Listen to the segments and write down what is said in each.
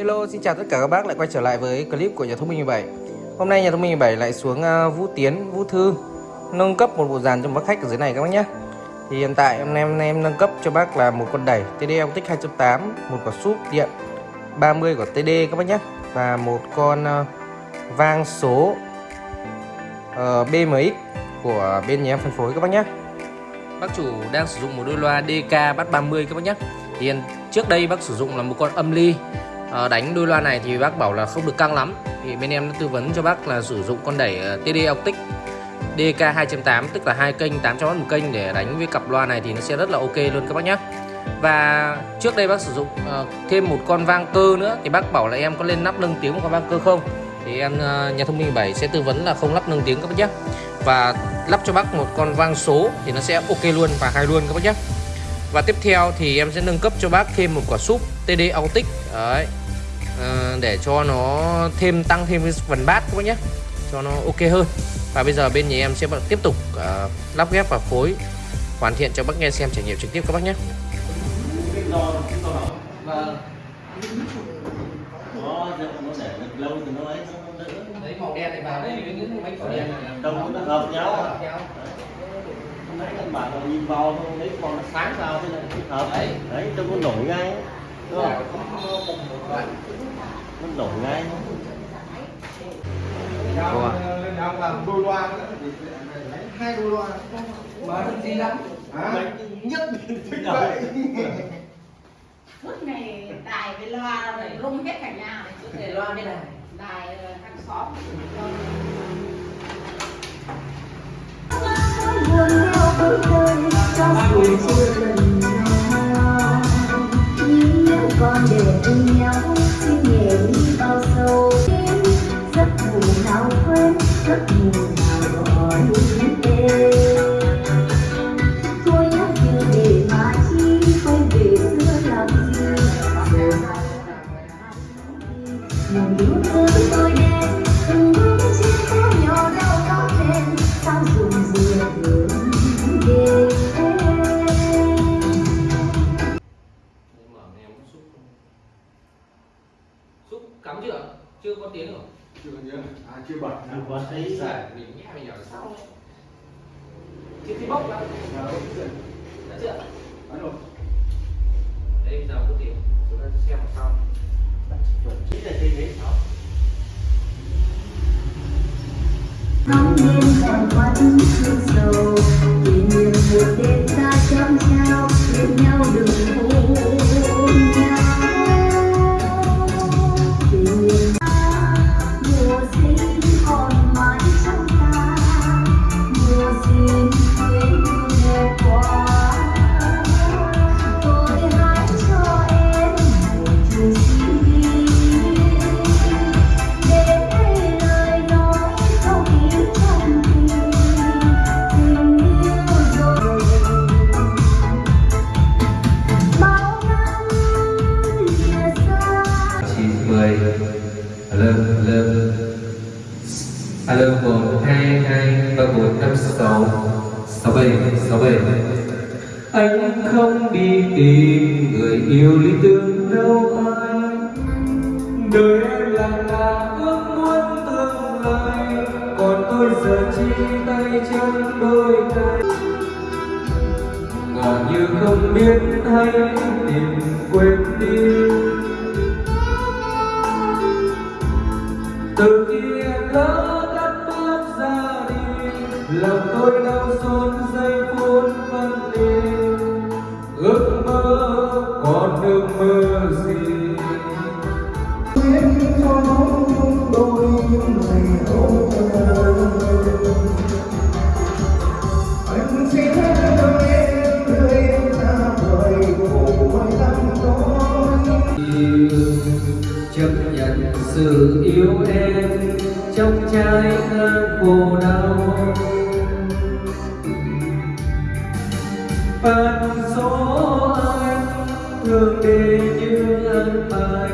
Hello, xin chào tất cả các bác lại quay trở lại với clip của nhà thông minh 17 Hôm nay nhà thông minh 17 lại xuống uh, Vũ Tiến, Vũ Thư Nâng cấp một bộ dàn cho bác khách ở dưới này các bác nhé Thì hiện tại em em em nâng cấp cho bác là một con đẩy TD Optic 2.8 Một quả súp điện 30 của TD các bác nhé Và một con uh, vang số ờ, uh, BMX của bên nhà em phân phối các bác nhé Bác chủ đang sử dụng một đôi loa DK Bass 30 các bác nhé Thì trước đây bác sử dụng là một con âm ly à, đánh đôi loa này thì bác bảo là không được căng lắm. Thì bên em đã tư vấn cho bác là sử dụng con đẩy ờ, TD Optic DK 2.8 tức là hai kênh 800W một kênh để đánh với cặp loa này thì nó sẽ rất là ok luôn các bác nhé và trước đây bác sử dụng uh, thêm một con vang cơ nữa thì bác bảo là em có lên nắp nâng tiếng một con vang cơ không? Thì em uh, nhà thông minh 7 sẽ tư vấn là không lắp nâng tiếng các bác nhé và lắp cho bác một con vang số thì nó sẽ ok luôn và hay luôn các bác nhé và tiếp theo thì em sẽ nâng cấp cho bác thêm một quả súp TD Autic đấy. À, để cho nó thêm tăng thêm cái phần bát các bác nhé. Cho nó ok hơn. Và bây giờ bên nhà em sẽ tiếp tục uh, lắp ghép và phối hoàn thiện cho bác nghe xem trải nghiệm trực tiếp các bác nhé. Vâng. Đấy màu đen này vào đây với những bánh đen này. Nó hợp nhau mấy anh bạn là nhìn vào thôi lấy còn nó sáng vào thế này? Hợp. Đấy. Đấy cho nó nổi ngay. Đúng không? Nó nổi ngay. Lên ông làm đôi loa hai đôi loa. Mà không gì lắm. Nhất thích vậy. Suốt ngày đài với loa này rung hết cả nhà. Này. Suốt ngày loa với đài. Đài ờ, hàng xóm. buồn nhau bước đời cho dù chưa lần nào nhưng nếu còn để bên nhau xin nhẹ đi bao sâu giấc ngủ nào quên giấc ngủ nào gọi chưa chưa có tiếng rồi. Chưa nhớ à chưa bật. Được quá thấy giải mình nhẽ mình nhỏ sau. Đấy thì thì bốc ra đã chưa? Alo. đây bây giờ có tiếng. Chúng ta xem sau. Chuẩn chỉ là trên đấy đó Nóng lên còn quanh thương sầu Kỷ niệm một đêm alo, một, hai hai, ba, bốn, năm, sáu sáu. Bảy sáu bảy. Anh không đi tìm người yêu lý tưởng đâu anh. Đời em là là ước muốn tương lai. Còn tôi giờ chi tay chân đôi tay. Ngỏ như không biết hay tìm quên đi. Tôi đau xót giây phút vắng đêm ước mơ còn ước mơ gì? Biết cho bóng đôi ngày hôm Anh sẽ cho em đưa em ra đời khổ mai tâm đó chấp nhận sự yêu em trong trái ngang khổ đau Phận số anh thường để như ân bài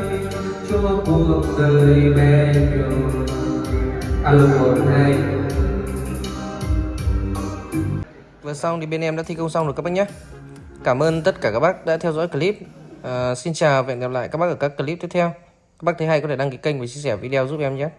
cho cuộc đời bé nhỏ alo một hai. Vừa xong thì bên em đã thi công xong rồi các bác nhé. Cảm ơn tất cả các bác đã theo dõi clip. À, xin chào và hẹn gặp lại các bác ở các clip tiếp theo. Các bác thấy hay có thể đăng ký kênh và chia sẻ video giúp em nhé.